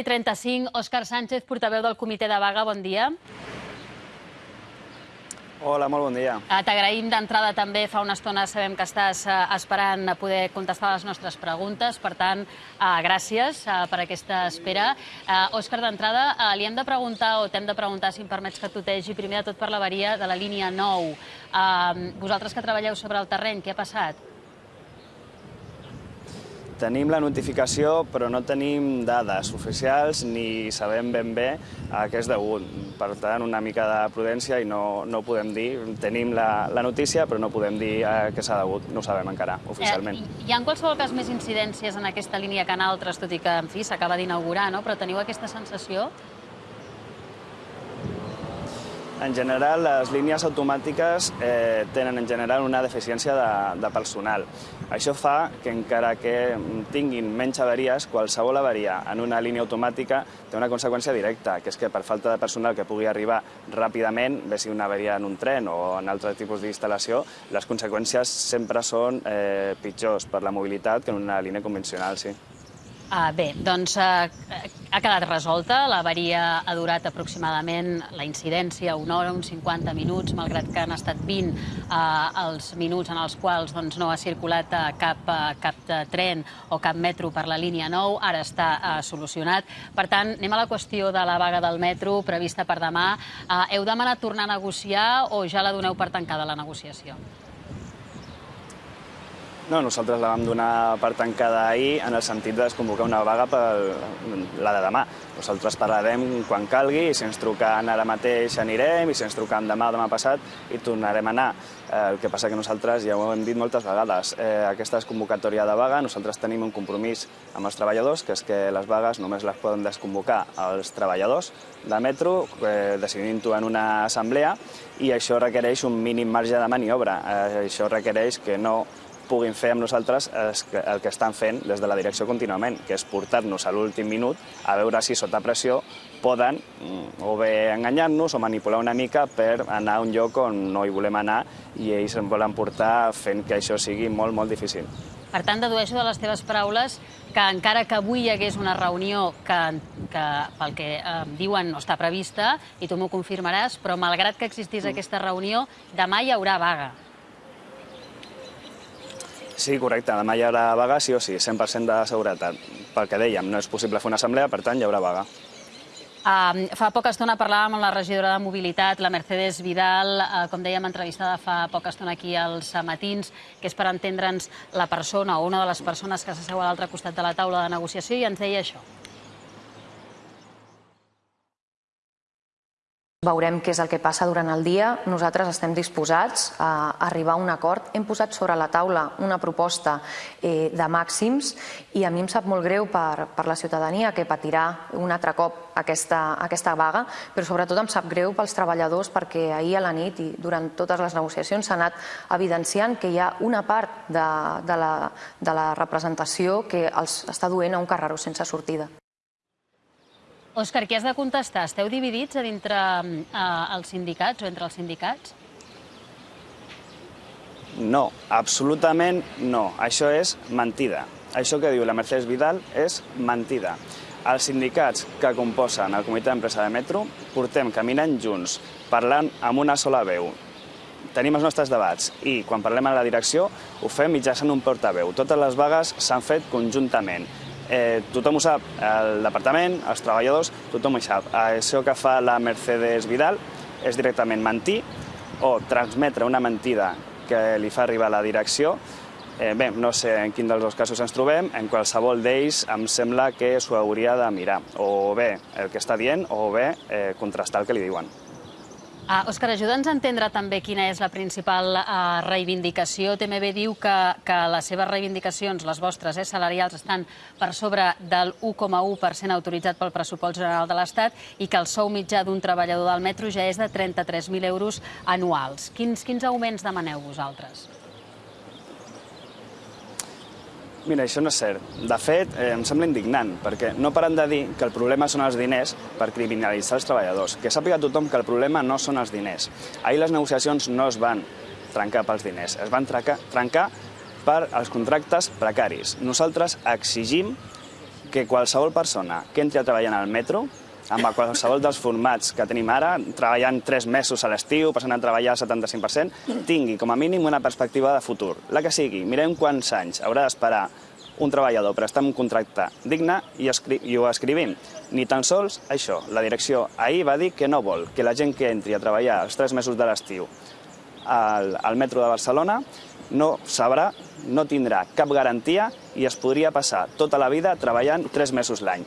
i 35, Òscar Sánchez, portaveu del comitè de vaga, bon dia. Hola, molt bon dia. Eh, T'agraïm d'entrada també, fa una estona sabem que estàs eh, esperant a poder contestar les nostres preguntes, per tant, eh, gràcies eh, per aquesta espera. Òscar, d'entrada, li hem de preguntar, o t'hem de preguntar, si em permets que tutegi, primer de tot per l'avaria de la línia 9. Eh, vosaltres que treballeu sobre el terreny, què ha passat? Tenim la notificació, però no tenim dades oficials ni sabem ben bé a què és degut. Per tant, una mica de prudència i no, no ho podem dir. Tenim la, la notícia, però no podem dir a què s'ha degut. No ho sabem encara, oficialment. Eh, hi ha en qualsevol cas més incidències en aquesta línia que en altres, tot i que, en fi, s'acaba d'inaugurar, no? però teniu aquesta sensació? En general, les línies automàtiques eh, tenen en general una deficiència de, de personal. Això fa que encara que tinguin menys avaries, qualsevol avaria en una línia automàtica té una conseqüència directa, que és que per falta de personal que pugui arribar ràpidament, bé si una avaria en un tren o en altre tipus d'instal·lació, les conseqüències sempre són eh, pitjors per la mobilitat que en una línia convencional, sí. Uh, bé, doncs uh, ha quedat resolta. L'avaria ha durat aproximadament la incidència una hora, uns 50 minuts, malgrat que han estat 20 uh, els minuts en els quals doncs, no ha circulat uh, cap, uh, cap tren o cap metro per la línia 9. Ara està uh, solucionat. Per tant, anem a la qüestió de la vaga del metro prevista per demà. Uh, heu demanat tornar a negociar o ja la doneu per tancada, la negociació? No, nosaltres la vam donar per tancada ahir en el sentit de desconvocar una vaga per la de demà. Nosaltres parlarem quan calgui i si ens truquen ara mateix anirem i si ens truquen demà o demà passat i tornarem a anar. Eh, el que passa que nosaltres ja ho hem dit moltes vegades. Eh, aquesta és convocatòria de vaga. Nosaltres tenim un compromís amb els treballadors, que és que les vagues només les poden desconvocar els treballadors de metro, eh, decidint-ho en una assemblea, i això requereix un mínim marge de maniobra. Eh, això requereix que no puguin fer amb nosaltres el que estan fent des de la direcció contínuament, que és portar-nos a l'últim minut a veure si sota pressió poden mm, o bé enganyar-nos o manipular una mica per anar a un lloc on no hi volem anar i ells em volen portar fent que això sigui molt, molt difícil. Per tant, dedueixo de les teves paraules que encara que avui hi hagués una reunió que, que pel que eh, diuen no està prevista, i tu m'ho confirmaràs, però malgrat que existís mm. aquesta reunió, demà hi haurà vaga. Sí, correcte. Demà hi haurà vaga, sí o sí, 100% de seguretat. Pel que dèiem, no és possible fer una assemblea, per tant, hi haurà vaga. Uh, fa poca estona parlàvem amb la regidora de Mobilitat, la Mercedes Vidal, uh, com dèiem, entrevistada fa poca estona aquí als matins, que és per entendre'ns la persona o una de les persones que s'asseu a l'altre costat de la taula de negociació i ens deia això. Veurem què és el que passa durant el dia. Nosaltres estem disposats a arribar a un acord. Hem posat sobre la taula una proposta eh, de màxims i a mi em sap molt greu per, per la ciutadania que patirà un altre cop aquesta, aquesta vaga, però sobretot em sap greu pels treballadors perquè ahir a la nit i durant totes les negociacions s'ha anat evidenciant que hi ha una part de, de, la, de la representació que els està duent a un carreró sense sortida. Òscar, què has de contestar? Esteu dividits a dintre eh, els sindicats o entre els sindicats? No, absolutament no. Això és mentida. Això que diu la Mercedes Vidal és mentida. Els sindicats que composen el comitè d'empresa de metro portem caminant junts, parlant amb una sola veu. Tenim els nostres debats i quan parlem a la direcció ho fem mitjançant un portaveu. Totes les vagues s'han fet conjuntament eh, tothom ho sap, el departament, els treballadors, tothom ho sap. Això que fa la Mercedes Vidal és directament mentir o transmetre una mentida que li fa arribar a la direcció. Eh, bé, no sé en quin dels dos casos ens trobem, en qualsevol d'ells em sembla que s'ho hauria de mirar, o bé el que està dient, o bé eh, contrastar el que li diuen. Uh, Òscar, ajuda'ns a entendre també quina és la principal uh, reivindicació. TMB diu que, que les seves reivindicacions, les vostres, eh, salarials, estan per sobre del 1,1% autoritzat pel pressupost general de l'Estat i que el sou mitjà d'un treballador del metro ja és de 33.000 euros anuals. Quins, quins augments demaneu vosaltres? Mira, això no és cert. De fet, eh, em sembla indignant, perquè no paren de dir que el problema són els diners per criminalitzar els treballadors. Que sàpiga tothom que el problema no són els diners. Ahir les negociacions no es van trencar pels diners, es van trencar, trencar per als contractes precaris. Nosaltres exigim que qualsevol persona que entri a treballar en el metro amb qualsevol dels formats que tenim ara, treballant tres mesos a l'estiu, passant a treballar al 75%, tingui com a mínim una perspectiva de futur. La que sigui, mirem quants anys haurà d'esperar un treballador per estar en un contracte digne i, i ho escrivim. Ni tan sols això. La direcció ahir va dir que no vol que la gent que entri a treballar els tres mesos de l'estiu al, al metro de Barcelona no sabrà, no tindrà cap garantia i es podria passar tota la vida treballant tres mesos l'any.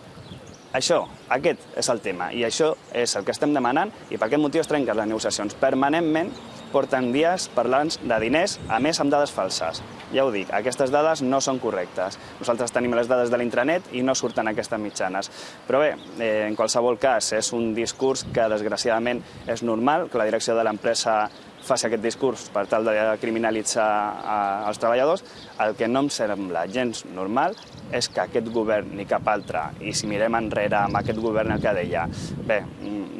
Això, aquest és el tema, i això és el que estem demanant, i per aquest motiu es trenquen les negociacions. Permanentment porten dies parlant de diners, a més amb dades falses. Ja ho dic, aquestes dades no són correctes. Nosaltres tenim les dades de l'intranet i no surten aquestes mitjanes. Però bé, eh, en qualsevol cas, és un discurs que desgraciadament és normal, que la direcció de l'empresa faci aquest discurs per tal de criminalitzar els treballadors, el que no em sembla gens normal és que aquest govern ni cap altre, i si mirem enrere amb aquest govern el que deia, bé,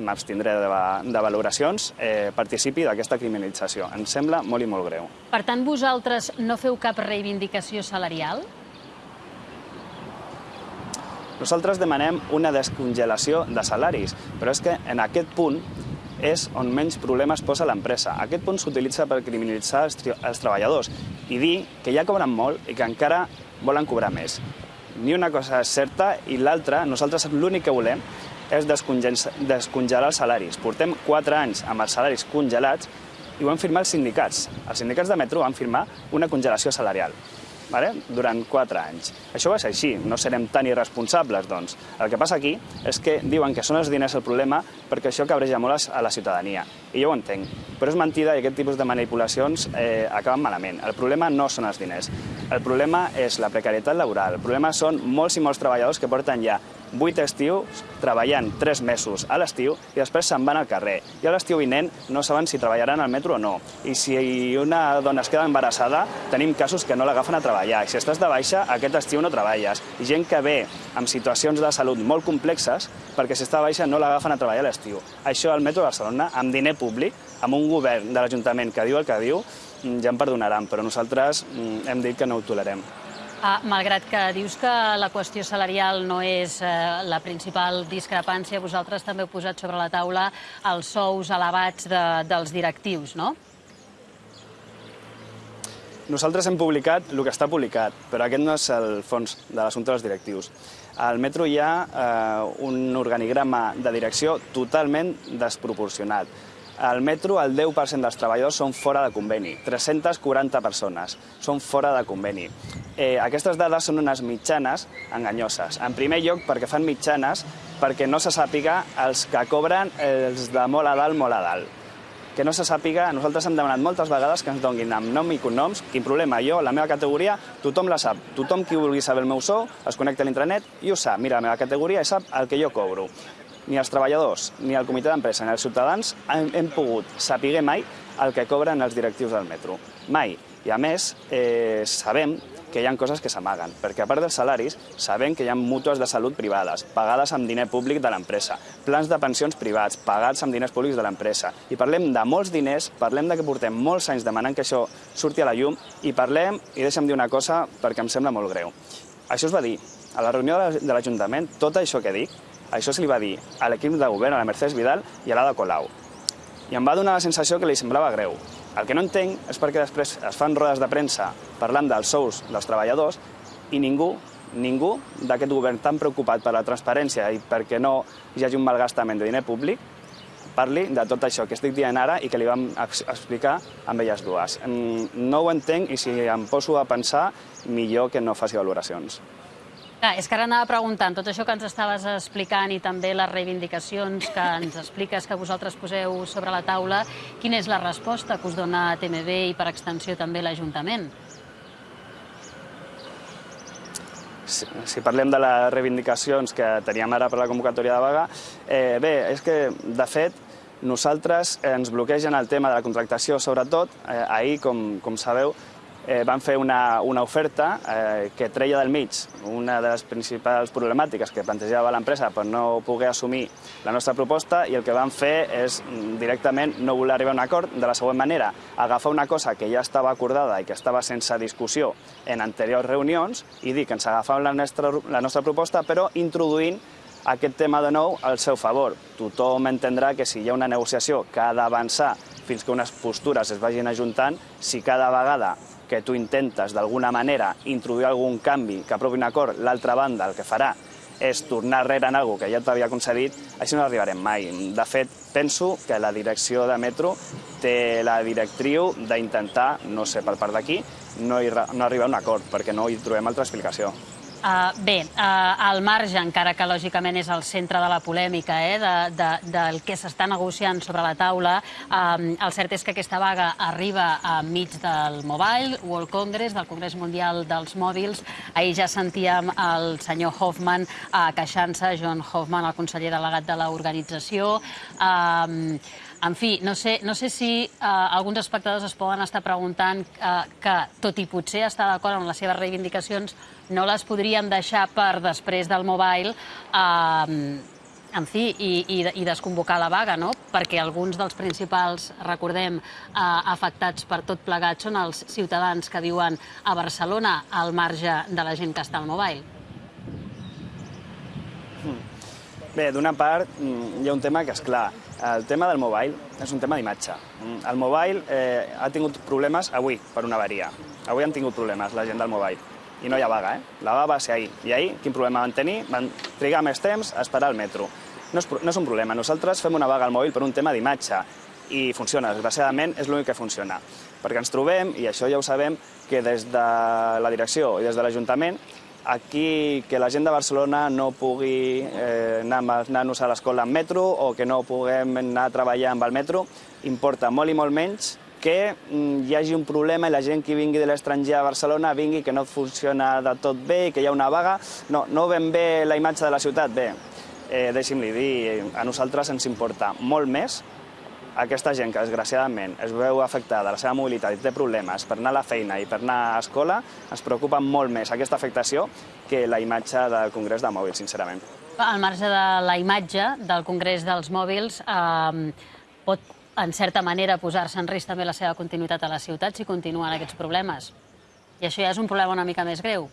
m'abstindré de, de valoracions, eh, participi d'aquesta criminalització. Em sembla molt i molt greu. Per tant, vosaltres no feu cap reivindicació salarial? Nosaltres demanem una descongelació de salaris, però és que en aquest punt és on menys problemes posa l'empresa. Aquest punt s'utilitza per criminalitzar els, els treballadors i dir que ja cobren molt i que encara volen cobrar més. Ni una cosa és certa i l'altra, nosaltres l'únic que volem és descongelar els salaris. Portem quatre anys amb els salaris congelats i ho han firmat els sindicats. Els sindicats de metro van firmar una congelació salarial vale? durant quatre anys. Això va ser així, no serem tan irresponsables, doncs. El que passa aquí és que diuen que són els diners el problema perquè això cabreja molt a la ciutadania. I jo ho entenc, però és mentida i aquest tipus de manipulacions eh, acaben malament. El problema no són els diners, el problema és la precarietat laboral, el problema són molts i molts treballadors que porten ja vuit estius treballant tres mesos a l'estiu i després se'n van al carrer. I a l'estiu vinent no saben si treballaran al metro o no. I si una dona es queda embarassada, tenim casos que no l'agafen a treballar. I si estàs de baixa, aquest estiu no treballes. I gent que ve amb situacions de salut molt complexes perquè si està de baixa no l'agafen a treballar a l'estiu. Això al metro de Barcelona, amb diner públic, amb un govern de l'Ajuntament que diu el que diu, mm, ja em perdonaran, però nosaltres mm, hem dit que no ho tolerem. Ah, malgrat que dius que la qüestió salarial no és eh, la principal discrepància, vosaltres també heu posat sobre la taula els sous elevats de, dels directius, no? Nosaltres hem publicat el que està publicat, però aquest no és el fons de l'assumpte dels directius. Al metro hi ha eh, un organigrama de direcció totalment desproporcionat. Al metro, el 10% dels treballadors són fora de conveni, 340 persones són fora de conveni. Eh, aquestes dades són unes mitjanes enganyoses. En primer lloc, perquè fan mitjanes perquè no se sàpiga els que cobren els de molt a dalt, molt a dalt. Que no se sàpiga, nosaltres hem demanat moltes vegades que ens donguin amb nom i cognoms, quin problema, jo, la meva categoria, tothom la sap. Tothom qui vulgui saber el meu sou es connecta a l'intranet i ho sap. Mira, la meva categoria i sap el que jo cobro ni els treballadors, ni el comitè d'empresa, ni els ciutadans hem, hem pogut saber mai el que cobren els directius del metro. Mai. I a més, eh, sabem que hi ha coses que s'amaguen, perquè a part dels salaris sabem que hi ha mútues de salut privades, pagades amb diner públic de l'empresa, plans de pensions privats, pagats amb diners públics de l'empresa. I parlem de molts diners, parlem de que portem molts anys demanant que això surti a la llum, i parlem, i deixa'm dir una cosa perquè em sembla molt greu. Això es va dir a la reunió de l'Ajuntament, tot això que dic, això se li va dir a l'equip de govern, a la Mercedes Vidal i a l'Ada Colau. I em va donar la sensació que li semblava greu. El que no entenc és perquè després es fan rodes de premsa parlant dels sous dels treballadors i ningú, ningú d'aquest govern tan preocupat per la transparència i perquè no hi hagi un malgastament de diner públic parli de tot això que estic dient ara i que li vam explicar amb elles dues. No ho entenc i si em poso a pensar, millor que no faci valoracions. Clar, és que ara anava preguntant, tot això que ens estaves explicant i també les reivindicacions que ens expliques que vosaltres poseu sobre la taula, quina és la resposta que us dona TMB i per extensió també l'Ajuntament? Si, si parlem de les reivindicacions que teníem ara per la convocatòria de vaga, eh, bé, és que, de fet, nosaltres ens bloquegen el tema de la contractació, sobretot, eh, ahir, com, com sabeu, eh, van fer una, una oferta eh, que treia del mig una de les principals problemàtiques que plantejava l'empresa per no poder assumir la nostra proposta i el que van fer és mm, directament no voler arribar a un acord de la següent manera, agafar una cosa que ja estava acordada i que estava sense discussió en anteriors reunions i dir que ens agafàvem la nostra, la nostra proposta però introduint aquest tema de nou al seu favor. Tothom entendrà que si hi ha una negociació que ha d'avançar fins que unes postures es vagin ajuntant, si cada vegada que tu intentes d'alguna manera introduir algun canvi que aprovi un acord, l'altra banda el que farà és tornar rere en alguna que ja t'havia concedit, així no arribarem mai. De fet, penso que la direcció de Metro té la directriu d'intentar, no sé per part d'aquí, no, no arribar a un acord, perquè no hi trobem altra explicació. Uh, bé, uh, al marge, encara que lògicament és el centre de la polèmica eh, de, de, del que s'està negociant sobre la taula, uh, el cert és que aquesta vaga arriba a mig del Mobile World Congress, del Congrés Mundial dels Mòbils. Ahir ja sentíem el senyor Hoffman uh, queixant-se, John Hoffman, el conseller delegat de l'organització. Uh, en fi, no sé, no sé si eh, alguns espectadors es poden estar preguntant eh, que, tot i potser estar d'acord amb les seves reivindicacions, no les podríem deixar per després del mobile eh, en fi, i, i, i desconvocar la vaga, no? Perquè alguns dels principals, recordem, eh, afectats per tot plegat són els ciutadans que viuen a Barcelona al marge de la gent que està al mobile. Bé, d'una part, mm, hi ha un tema que és clar. El tema del mobile és un tema d'imatge. Mm, el mobile eh, ha tingut problemes avui, per una avaria. Avui han tingut problemes la gent del mobile. I no hi ha vaga, eh? La vaga va ser ahir. I ahir, quin problema van tenir? Van trigar més temps a esperar el metro. No és, no és un problema. Nosaltres fem una vaga al mòbil per un tema d'imatge i funciona. Desgraciadament, és l'únic que funciona. Perquè ens trobem, i això ja ho sabem, que des de la direcció i des de l'Ajuntament aquí que la gent de Barcelona no pugui eh, anar amb els nanos a l'escola en metro o que no puguem anar a treballar amb el metro, importa molt i molt menys que mm, hi hagi un problema i la gent que vingui de l'estranger a Barcelona vingui que no funciona de tot bé i que hi ha una vaga. No, no ben bé la imatge de la ciutat, bé, eh, deixi'm-li dir, a nosaltres ens importa molt més aquesta gent que desgraciadament es veu afectada, la seva mobilitat i té problemes per anar a la feina i per anar a escola, ens preocupa molt més aquesta afectació que la imatge del Congrés de Mòbils, sincerament. Al marge de la imatge del Congrés dels Mòbils, eh, pot, en certa manera, posar-se en risc també la seva continuïtat a la ciutat si continuen aquests problemes. I això ja és un problema una mica més greu.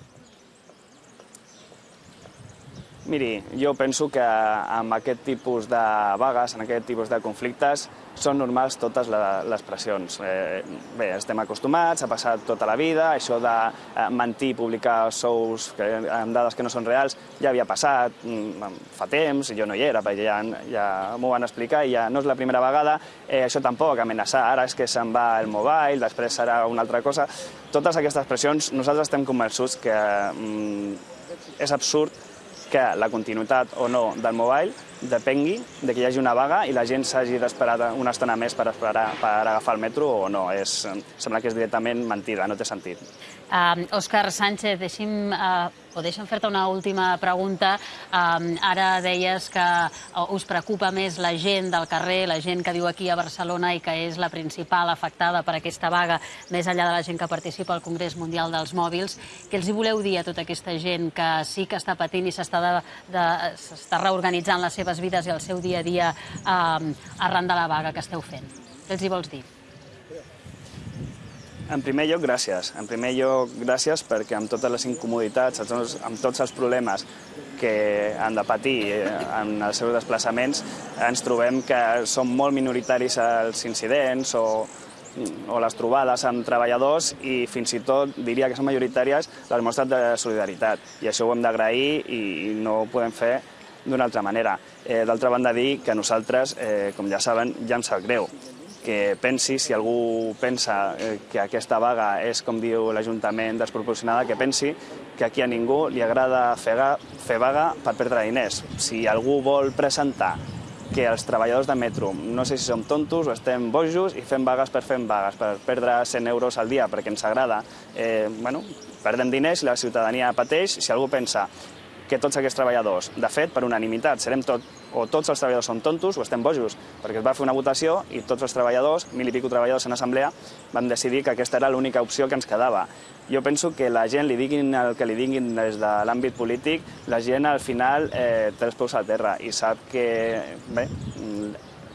Miri, jo penso que amb aquest tipus de vagues, en aquest tipus de conflictes, són normals totes les pressions. Eh, bé, estem acostumats, ha passat tota la vida, això de eh, mentir, publicar sous que, amb dades que no són reals, ja havia passat mm, fa temps, jo no hi era, perquè ja, ja m'ho van explicar i ja no és la primera vegada. Eh, això tampoc, amenaçar, ara és que se'n va el mobile, després serà una altra cosa. Totes aquestes pressions, nosaltres estem convençuts que mm, és absurd que la continuïtat o no del mobile depengui de que hi hagi una vaga i la gent s'hagi d'esperar una estona més per, esperar, per agafar el metro o no. És, sembla que és directament mentida, no té sentit. Uh, Òscar Sánchez, deixi'm, uh, o deixa'm fer-te una última pregunta. Uh, ara deies que us preocupa més la gent del carrer, la gent que viu aquí a Barcelona i que és la principal afectada per aquesta vaga, més enllà de la gent que participa al Congrés Mundial dels Mòbils. Què els hi voleu dir a tota aquesta gent que sí que està patint i s'està reorganitzant les seves vides i el seu dia a dia uh, arran de la vaga que esteu fent? Què els hi vols dir? En primer lloc, gràcies. En primer lloc, gràcies perquè amb totes les incomoditats, amb tots els problemes que han de patir eh, en els seus desplaçaments, ens trobem que són molt minoritaris els incidents o, o les trobades amb treballadors i fins i tot diria que són majoritàries les mostres de solidaritat. I això ho hem d'agrair i no ho podem fer d'una altra manera. Eh, D'altra banda, dir que nosaltres, eh, com ja saben, ja ens sap greu que pensi, si algú pensa eh, que aquesta vaga és, com diu l'Ajuntament, desproporcionada, que pensi que aquí a ningú li agrada fer, fer vaga per perdre diners. Si algú vol presentar que els treballadors de metro, no sé si som tontos o estem bojos i fem vagues per fer vagues, per perdre 100 euros al dia perquè ens agrada, eh, bueno, perdem diners la ciutadania pateix. Si algú pensa que tots aquests treballadors, de fet, per unanimitat, serem tot, o tots els treballadors són tontos o estem bojos, perquè es va fer una votació i tots els treballadors, mil i pico treballadors en assemblea, vam decidir que aquesta era l'única opció que ens quedava. Jo penso que la gent, li diguin el que li diguin des de l'àmbit polític, la gent al final eh, té els peus a terra i sap que, bé,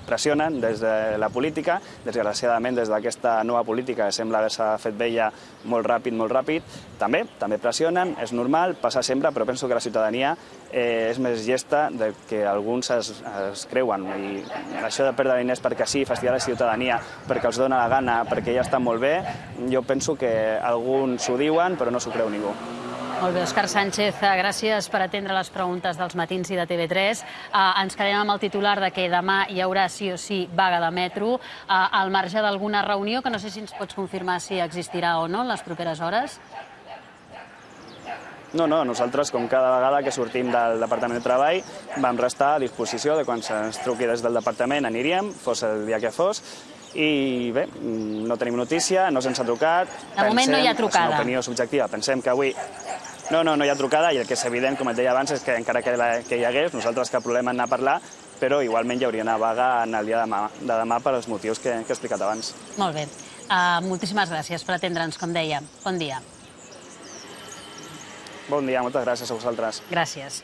pressionen des de la política, desgraciadament des d'aquesta nova política sembla haver-se fet vella molt ràpid, molt ràpid, també, també pressionen, és normal, passa sempre, però penso que la ciutadania eh, és més gesta del que alguns es, es creuen. I això de perdre diners perquè sí, fastidiar la ciutadania, perquè els dona la gana, perquè ja està molt bé, jo penso que alguns ho diuen, però no s'ho creu ningú. Molt bé, Òscar Sánchez, eh, gràcies per atendre les preguntes dels matins i de TV3. Uh, ens quedem amb el titular de que demà hi haurà sí o sí vaga de metro, uh, al marge d'alguna reunió, que no sé si ens pots confirmar si existirà o no en les properes hores. No, no, nosaltres, com cada vegada que sortim del Departament de Treball, vam restar a disposició de quan se'ns truqui des del Departament aniríem, fos el dia que fos, i bé, no tenim notícia, no se'ns ha trucat. De moment no hi ha és trucada. una opinió subjectiva. Pensem que avui no, no, no hi ha trucada i el que és evident, com et deia abans, és que encara que, la, que hi hagués, nosaltres cap problema en anar a parlar, però igualment hi hauria una vaga en el dia de demà, de demà per als motius que, que he explicat abans. Molt bé. Uh, moltíssimes gràcies per atendre'ns, com deia. Bon dia. Bon dia, moltes gràcies a vosaltres. Gràcies.